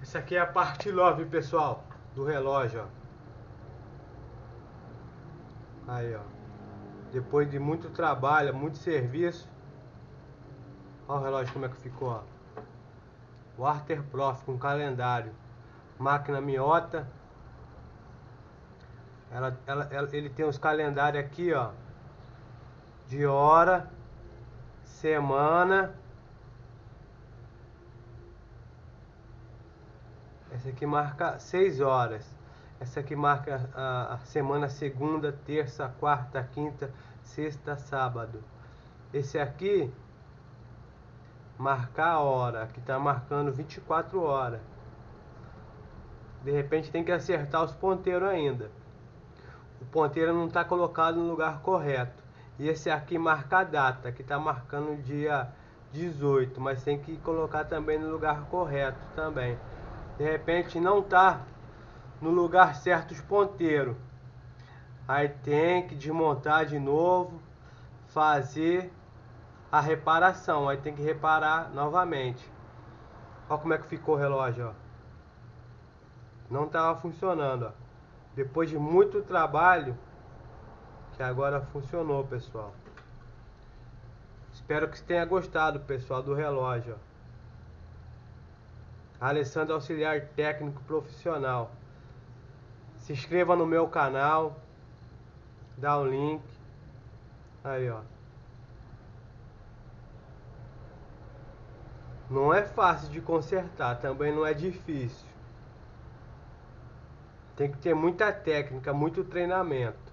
Essa aqui é a parte love, pessoal, do relógio, ó. Aí, ó. Depois de muito trabalho, muito serviço. Olha o relógio como é que ficou, ó. Water Prof com calendário. Máquina miota. Ela, ela, ela, ele tem os calendários aqui, ó. De hora, semana Essa aqui marca 6 horas. Essa aqui marca a, semana segunda, terça, quarta, quinta, sexta, sábado. Esse aqui marcar a hora, que está marcando 24 horas. De repente tem que acertar os ponteiros ainda. O ponteiro não está colocado no lugar correto. E esse aqui marca a data, que está marcando dia 18, mas tem que colocar também no lugar correto também de repente não tá no lugar certo os ponteiros. Aí tem que desmontar de novo, fazer a reparação. Aí tem que reparar novamente. Olha como é que ficou o relógio, ó. Não estava funcionando, ó. Depois de muito trabalho, que agora funcionou, pessoal. Espero que tenha gostado, pessoal, do relógio, ó. Alessandro Auxiliar Técnico Profissional. Se inscreva no meu canal. Dá o um link. Aí, ó. Não é fácil de consertar, também não é difícil. Tem que ter muita técnica, muito treinamento.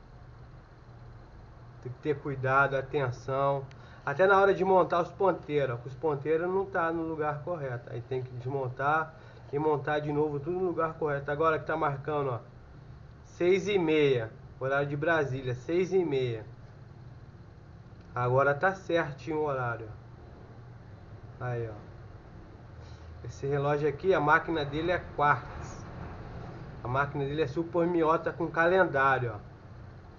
Tem que ter cuidado, atenção. Até na hora de montar os ponteiros, os ponteiros não tá no lugar correto. Aí tem que desmontar e montar de novo tudo no lugar correto. Agora que tá marcando, ó, seis e meia, horário de Brasília, seis e meia. Agora tá certinho o horário. Aí, ó. Esse relógio aqui, a máquina dele é quartz. A máquina dele é super miota com calendário, ó.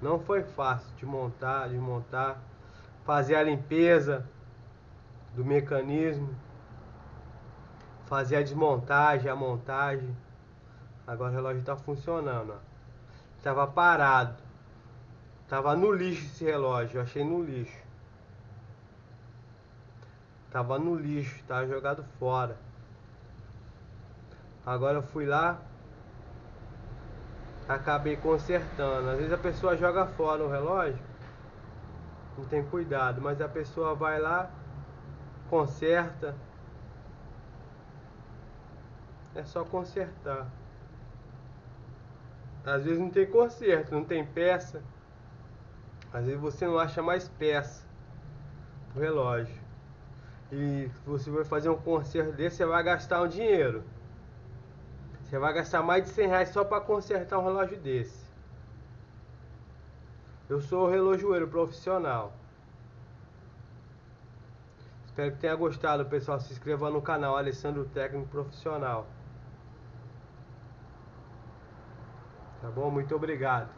Não foi fácil de montar, desmontar fazer a limpeza do mecanismo, fazer a desmontagem, a montagem. Agora o relógio está funcionando. Estava parado. Tava no lixo esse relógio, eu achei no lixo. Tava no lixo, tava jogado fora. Agora eu fui lá, acabei consertando. Às vezes a pessoa joga fora o relógio não tem cuidado, mas a pessoa vai lá, conserta. É só consertar. Às vezes não tem conserto, não tem peça. Às vezes você não acha mais peça pro relógio. E você vai fazer um conserto desse, você vai gastar um dinheiro. Você vai gastar mais de 100 reais só para consertar um relógio desse. Eu sou relojoeiro profissional. Espero que tenha gostado, pessoal. Se inscreva no canal Alessandro Técnico Profissional. Tá bom? Muito obrigado.